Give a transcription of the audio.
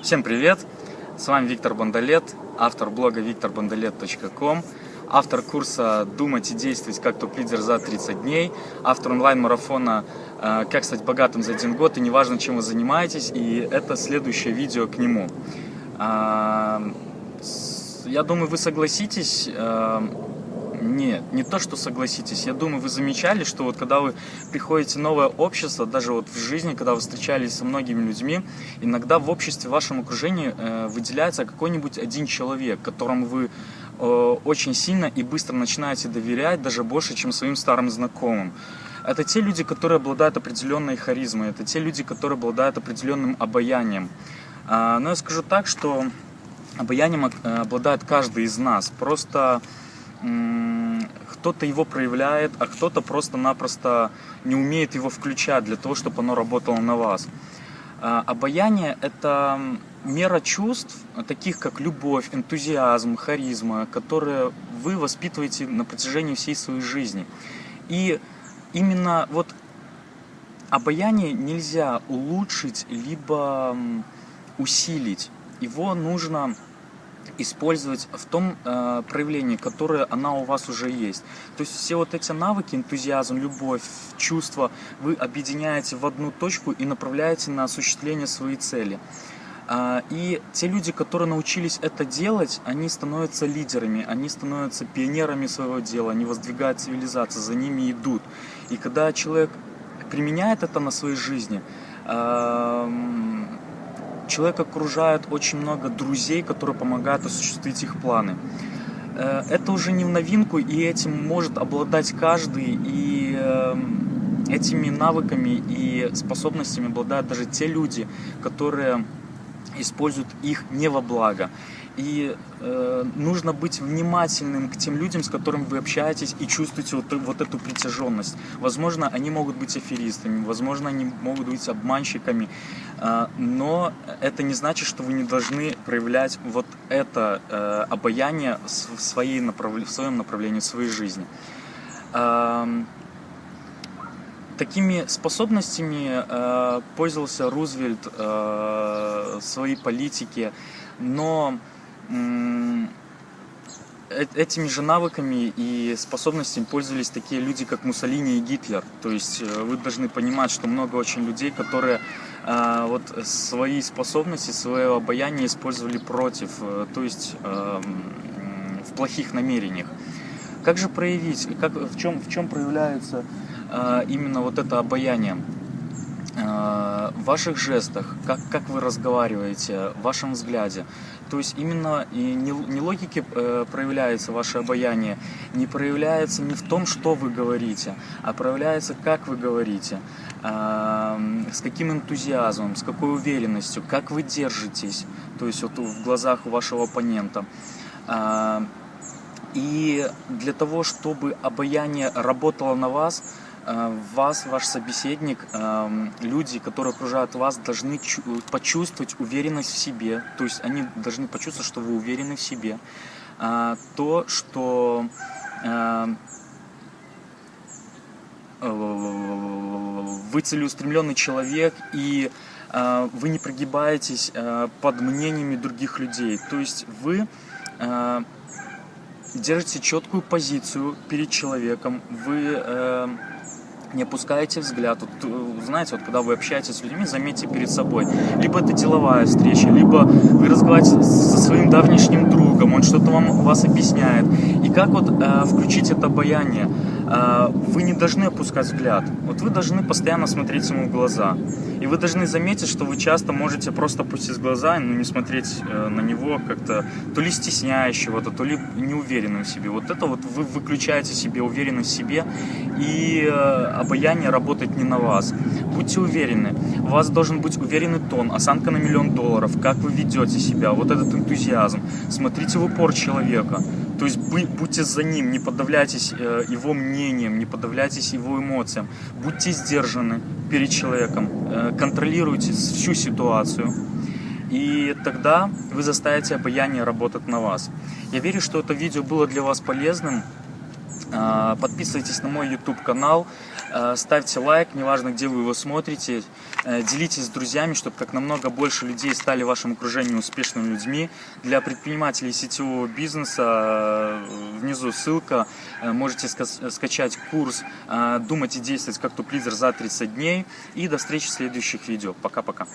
Всем привет! С вами Виктор Бондолет, автор блога викторбондолет.ком, автор курса «Думать и действовать как топ-лидер за 30 дней», автор онлайн-марафона э, «Как стать богатым за один год» и неважно, чем вы занимаетесь, и это следующее видео к нему. А, я думаю, вы согласитесь, э, нет, не то, что согласитесь. Я думаю, вы замечали, что вот когда вы приходите в новое общество, даже вот в жизни, когда вы встречались со многими людьми, иногда в обществе, в вашем окружении э, выделяется какой-нибудь один человек, которому вы э, очень сильно и быстро начинаете доверять, даже больше, чем своим старым знакомым. Это те люди, которые обладают определенной харизмой, это те люди, которые обладают определенным обаянием. Э, но я скажу так, что обаянием э, обладает каждый из нас. Просто кто-то его проявляет, а кто-то просто-напросто не умеет его включать для того, чтобы оно работало на вас. А, обаяние – это мера чувств, таких как любовь, энтузиазм, харизма, которые вы воспитываете на протяжении всей своей жизни. И именно вот обаяние нельзя улучшить, либо усилить. Его нужно использовать в том э, проявлении, которое она у вас уже есть. То есть все вот эти навыки, энтузиазм, любовь, чувства, вы объединяете в одну точку и направляете на осуществление своей цели. Э, и те люди, которые научились это делать, они становятся лидерами, они становятся пионерами своего дела, они воздвигают цивилизацию, за ними идут. И когда человек применяет это на своей жизни, э, человек окружает очень много друзей, которые помогают осуществить их планы. Э, это уже не в новинку, и этим может обладать каждый, и эм, этими навыками и способностями обладают даже те люди, которые используют их не во благо. И э, нужно быть внимательным к тем людям, с которыми вы общаетесь и чувствуете вот, вот эту притяженность. Возможно, они могут быть аферистами, возможно, они могут быть обманщиками, э, но это не значит, что вы не должны проявлять вот это э, обаяние в, своей направ... в своем направлении, в своей жизни. Э, Такими способностями э, пользовался Рузвельт э, в своей политике, но Э, этими же навыками и способностями пользовались такие люди, как Муссолини и Гитлер. То есть э, вы должны понимать, что много очень людей, которые э, вот свои способности, свое обаяние использовали против, то есть эм, в плохих намерениях. Как же проявить, как, в, чем, в чем проявляется именно вот это обаяние? в ваших жестах, как, как вы разговариваете, в вашем взгляде. То есть именно и не, не логики э, проявляется ваше обаяние, не проявляется не в том, что вы говорите, а проявляется, как вы говорите, э, с каким энтузиазмом, с какой уверенностью, как вы держитесь, то есть вот в глазах у вашего оппонента. Э, и для того, чтобы обаяние работало на вас, вас, ваш собеседник, эм, люди, которые окружают вас, должны почувствовать уверенность в себе. То есть они должны почувствовать, что вы уверены в себе. Э, то, что э, вы целеустремленный человек и вы не прогибаетесь под мнениями других людей. То есть вы держите четкую позицию перед человеком, вы не опускайте взгляд. Вот, э, знаете, вот когда вы общаетесь с людьми, заметьте перед собой. Либо это деловая встреча, либо вы разговариваете со своим давнишним другом, он что-то вам вас объясняет. Как вот э, включить это обаяние? Э, вы не должны опускать взгляд. Вот вы должны постоянно смотреть ему в глаза. И вы должны заметить, что вы часто можете просто опустить глаза, но не смотреть э, на него как-то то ли стесняющего-то, то ли неуверенным в себе. Вот это вот вы выключаете себе уверенность в себе, и э, обаяние работает не на вас. Будьте уверены. У вас должен быть уверенный тон, осанка на миллион долларов, как вы ведете себя, вот этот энтузиазм. Смотрите в упор человека. То есть будьте за ним, не подавляйтесь э, его мнением, не подавляйтесь его эмоциям. Будьте сдержаны перед человеком, э, контролируйте всю ситуацию. И тогда вы заставите обаяние работать на вас. Я верю, что это видео было для вас полезным. Э, подписывайтесь на мой YouTube канал. Э, ставьте лайк, неважно, где вы его смотрите. Э, делитесь с друзьями, чтобы как намного больше людей стали в вашем окружении успешными людьми. Для предпринимателей сетевого бизнеса внизу ссылка. Можете скачать курс «Думать и действовать как топ-лидер за 30 дней». И до встречи в следующих видео. Пока-пока.